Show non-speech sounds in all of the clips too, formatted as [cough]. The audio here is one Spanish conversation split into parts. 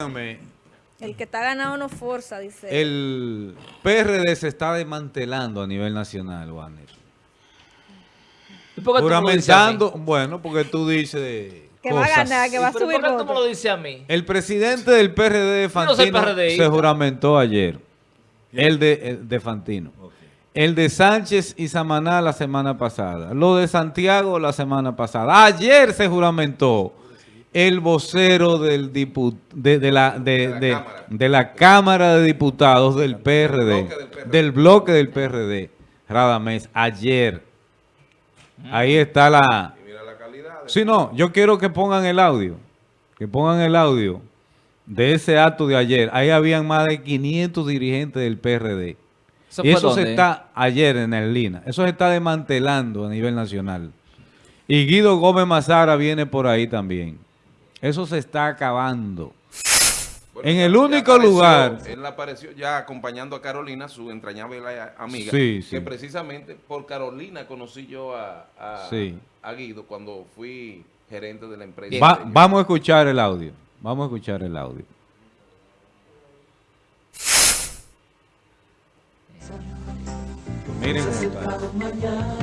El que está ganado no forza, dice. El PRD se está desmantelando a nivel nacional, Warner. ¿Y por qué tú me lo dices a mí? Juramentando, bueno, porque tú dices Que va a cosas. ganar, que va a ¿Y pero subir ¿Por qué tú me lo dices a mí? El presidente del PRD no soy Fantino PRDista. se juramentó ayer. El de, el de Fantino. El de Sánchez y Samaná la semana pasada. Lo de Santiago la semana pasada. Ayer se juramentó el vocero del de, de la, de, la de- Cámara. de la Cámara de Diputados del PRD. bloque del PRD. Del bloque del PRD. Radamés. Ayer. Ahí está la... Sí, no, yo quiero que pongan el audio. Que pongan el audio de ese acto de ayer. Ahí habían más de 500 dirigentes del PRD. ¿Eso y eso se está ayer en el Lina. Eso se está desmantelando a nivel nacional. Y Guido Gómez Mazara viene por ahí también. Eso se está acabando. Bueno, en el único apareció- lugar- Él apareció ya acompañando a Carolina, su entrañable amiga. Sí, sí. Que precisamente por Carolina conocí yo a, a, Sí. a Guido cuando fui gerente de la empresa. Va- de vamos a escuchar el audio. Vamos a escuchar el audio. Miren cómo está.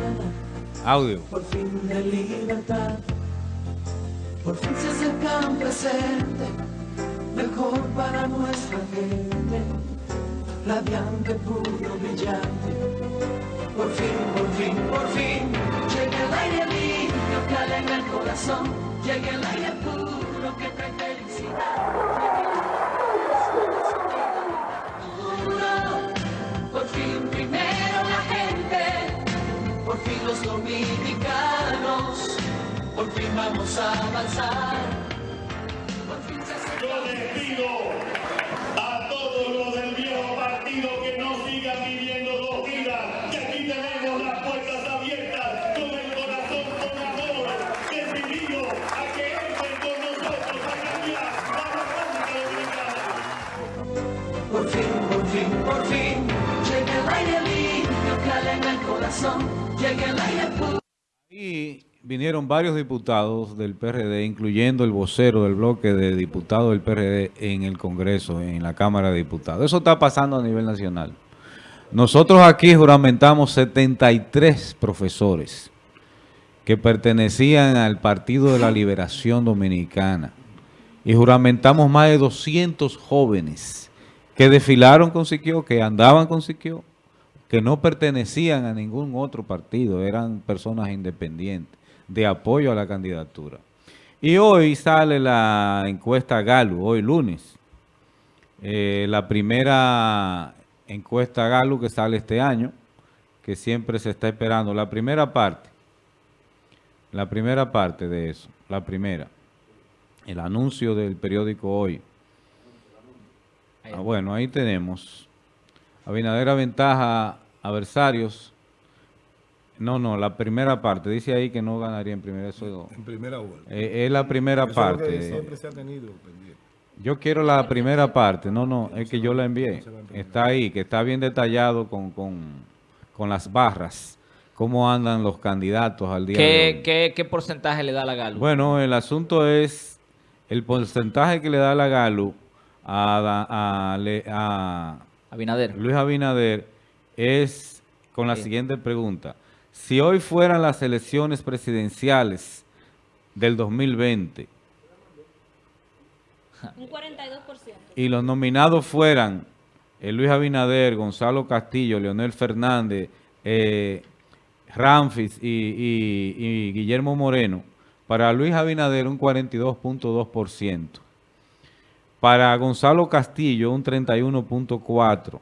Audio. por fin de libertad. Por fin se acerca un presente mejor para nuestra gente. Radiante, puro, brillante. Por fin, por fin, por fin. Llega el aire limpio que alegra el corazón. Llega el aire puro que trae felicidad. Por fin primero la gente por fin los dominicanos, por fin vamos a avanzar. Por fin se acerca Yo les pido a todos los del viejo partido que no sigan viviendo dos vidas, que aquí tenemos las puertas abiertas, con el corazón con amor, decidido a que entren con nosotros a cambiar la República Dominicana. Por fin, por fin, por fin, llega el aire limpio que alegra el corazón, llega el aire puro. Vinieron varios diputados del PRD, incluyendo el vocero del bloque de diputados del PRD en el Congreso, en la Cámara de Diputados. Eso está pasando a nivel nacional. Nosotros aquí juramentamos 73 profesores que pertenecían al Partido de la Liberación Dominicana y juramentamos más de 200 jóvenes que desfilaron con Siquio, que andaban con Siquio, que no pertenecían a ningún otro partido, eran personas independientes, de apoyo a la candidatura. Y hoy sale la encuesta Galo, hoy lunes, Eh, la primera encuesta Galo que sale este año, que siempre se está esperando, la primera parte, la primera parte de eso, la primera, el anuncio del periódico Hoy. Ah, bueno, ahí tenemos. Abinader ventaja adversarios. No, no, la primera parte. Dice ahí que no ganaría en primera. Eso, En primera vuelta. eh, es la primera Eso es parte. siempre se ha tenido pendiente. Yo quiero la primera parte. No, no, es que yo la envié. Está ahí, que está bien detallado con, con, con las barras. Cómo andan los candidatos al día de ¿Qué, hoy. qué, qué porcentaje le da la Galo? Bueno, el asunto es el porcentaje que le da la Galo a, a, le- a Abinader. Luis Abinader es con la Sí. siguiente pregunta. Si hoy fueran las elecciones presidenciales del 2020 Un 42%. y los nominados fueran eh, Luis Abinader, Gonzalo Castillo, Leonel Fernández, eh, Ramfis y, y- y Guillermo Moreno, para Luis Abinader un 42.2%, para Gonzalo Castillo un 31.4%,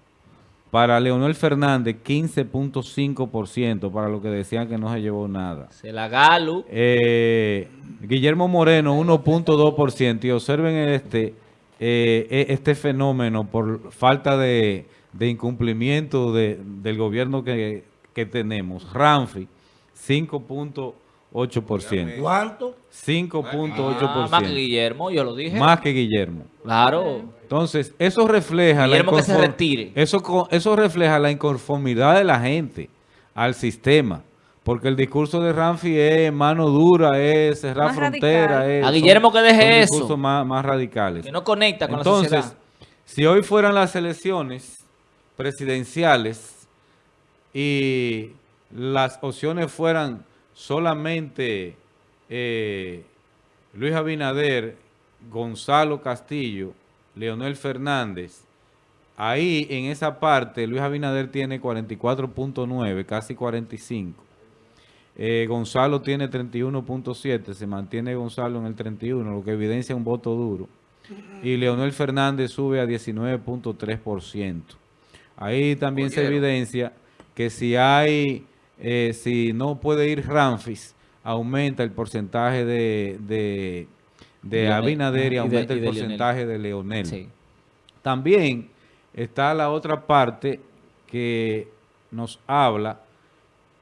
para Leonel Fernández 15.5%, para lo que decían que no se llevó nada. Se la Galo. Eh, Guillermo Moreno, 1.2%. Y observen este, eh, e- este fenómeno por falta de, de incumplimiento de- del gobierno que, que tenemos. Ramfi, 5.8%. ¿Cuánto? 5.8%. Ah, más que Guillermo, yo lo dije. Más que Guillermo. Claro. Entonces, eso refleja Guillermo que se retire. Eso, eso refleja la inconformidad de la gente al sistema. Porque el discurso de Ramfi es mano dura, es cerrar Más frontera. es- A son- Guillermo que deje eso. discursos más, más radicales. Que no conecta con la Entonces, sociedad. si hoy fueran las elecciones presidenciales y las opciones fueran solamente eh, Luis Abinader, Gonzalo Castillo, Leonel Fernández, ahí en esa parte Luis Abinader tiene 44.9, casi 45. Eh, Gonzalo tiene 31.7, se mantiene Gonzalo en el 31, lo que evidencia un voto duro. Y Leonel Fernández sube a 19.3%. Ahí también se evidencia que si hay, eh, si no puede ir Ramfis, aumenta el porcentaje de, de, de Leonel, Abinader y de- aumenta y el Leonel. porcentaje de Leonel. Sí. También está la otra parte que nos habla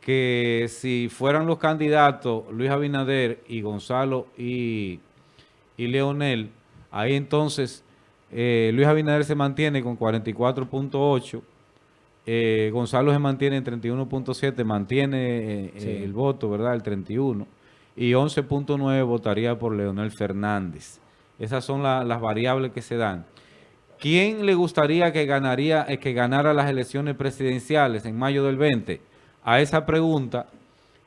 que si fueran los candidatos Luis Abinader y Gonzalo y, y Leonel, ahí entonces eh, Luis Abinader se mantiene con 44.8, eh, Gonzalo se mantiene en 31.7, mantiene eh, Sí. el voto, ¿verdad? El 31. Y 11.9 votaría por Leonel Fernández. Esas son la- las variables que se dan. ¿Quién le gustaría que ganaría, eh, que ganara las elecciones presidenciales en mayo del 20? A esa pregunta,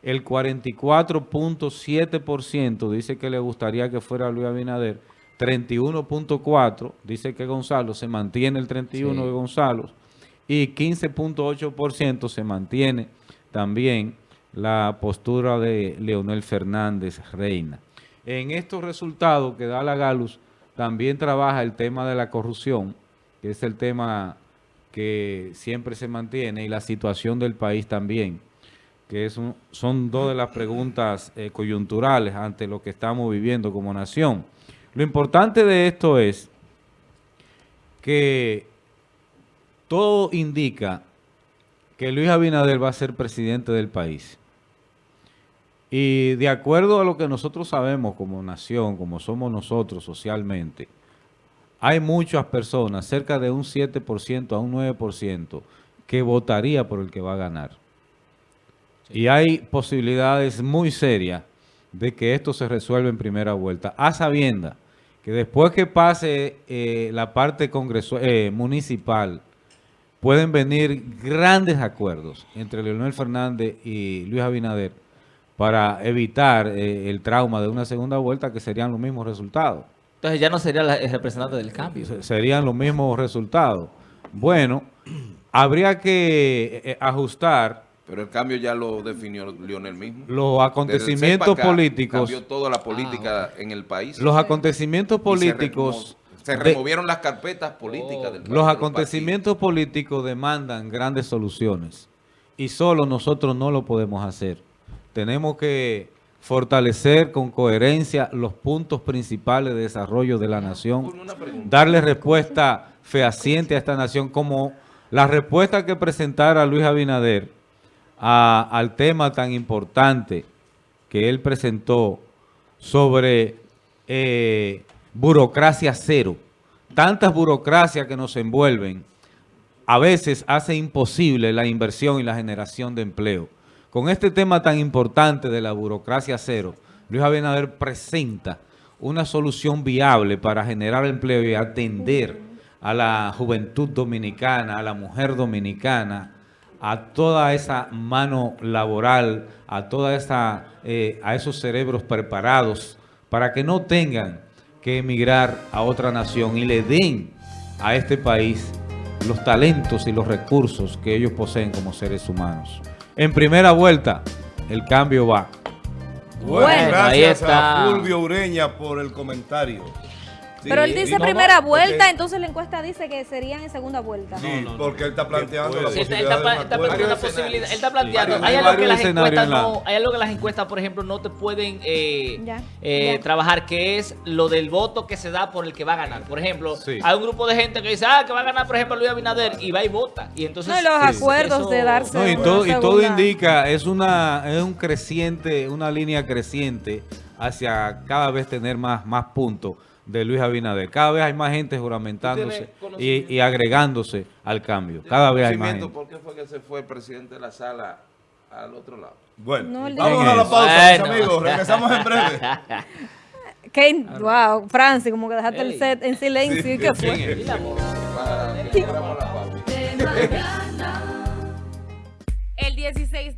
el 44.7% dice que le gustaría que fuera Luis Abinader, 31.4% dice que Gonzalo se mantiene el 31 Sí. de Gonzalo y 15.8% se mantiene también la postura de Leonel Fernández Reina. En estos resultados que da la Galus, también trabaja el tema de la corrupción, que es el tema que siempre se mantiene, y la situación del país también, que es son dos de las preguntas eh, coyunturales ante lo que estamos viviendo como nación. Lo importante de esto es que todo indica que Luis Abinader va a ser presidente del país. Y de acuerdo a lo que nosotros sabemos como nación, como somos nosotros socialmente, hay muchas personas, cerca de un 7% a un 9%, que votaría por el que va a ganar. Y hay posibilidades muy serias de que esto se resuelva en primera vuelta, a sabienda que después que pase eh, la parte congreso eh, municipal, pueden venir grandes acuerdos entre Leonel Fernández y Luis Abinader para evitar eh, el trauma de una segunda vuelta que serían los mismos resultados. Entonces ya no sería la- el representante del cambio. Se- Serían los mismos resultados. Bueno, habría que eh, ajustar Pero el cambio ya lo definió Lionel mismo. los acontecimientos acá, políticos, Cambió toda la política en el país. los acontecimientos Y se de- removieron las carpetas políticas del país, los acontecimientos políticos demandan grandes soluciones y solo nosotros no lo podemos hacer. Tenemos que fortalecer con coherencia los puntos principales de desarrollo de la nación, Una pregunta. darle respuesta fehaciente a esta nación como la respuesta que presentara Luis Abinader a- al tema tan importante que él presentó sobre eh, burocracia cero. Tantas burocracias que nos envuelven a veces hace imposible la inversión y la generación de empleo. Con este tema tan importante de la burocracia cero, Luis Abinader presenta una solución viable para generar empleo y atender a la juventud dominicana, a la mujer dominicana, a toda esa mano laboral, a toda esa, eh, a esos cerebros preparados para que no tengan que emigrar a otra nación y le den a este país los talentos y los recursos que ellos poseen como seres humanos. En primera vuelta, el cambio va. Bueno, Bueno, ahí gracias está. a Fulvio Ureña por el comentario. Sí, Pero él dice no, primera no, vuelta, porque- entonces la encuesta dice que serían en segunda vuelta. Sí, porque él está planteando la posibilidad está está planteando. Él está planteando. Sí, hay, algo que las encuestas no, hay algo que las encuestas, por ejemplo, no te pueden eh, Ya, eh, ya. trabajar, que es lo del voto que se da por el que va a ganar. Por ejemplo, Sí. hay un grupo de gente que dice, ah, que va a ganar, por ejemplo, Luis Abinader, y va y vota. Y entonces. No, los acuerdos Eso- de darse No, y, una todo, y todo indica, es una es un creciente, una línea creciente hacia cada vez tener más, más puntos de Luis Abinader. Cada vez hay más gente juramentándose ¿Tú tienes y, y agregándose al cambio. Cada vez hay más gente. ¿Por qué fue que se fue el presidente de la sala al otro lado. Bueno, No, el vamos ¿Quién a la pausa, Bueno. mis amigos. Regresamos en breve. [laughs] ¿Qué? Wow, Francis, como que dejaste el set en silencio. ¿Y qué fue? Que abramos la pausa. [laughs] de mañana. El 16.